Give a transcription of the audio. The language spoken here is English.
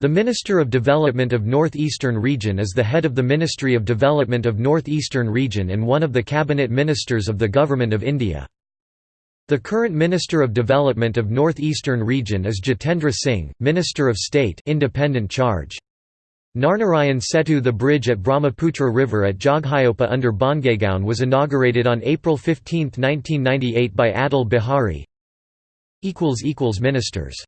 The Minister of Development of Northeastern Region is the head of the Ministry of Development of Northeastern Region and one of the cabinet ministers of the Government of India. The current Minister of Development of Northeastern Region is Jitendra Singh, Minister of State independent charge. Narnarayan Setu The bridge at Brahmaputra River at Jogighopa under Bongaigaon was inaugurated on April 15, 1998 by Atal Bihari. Ministers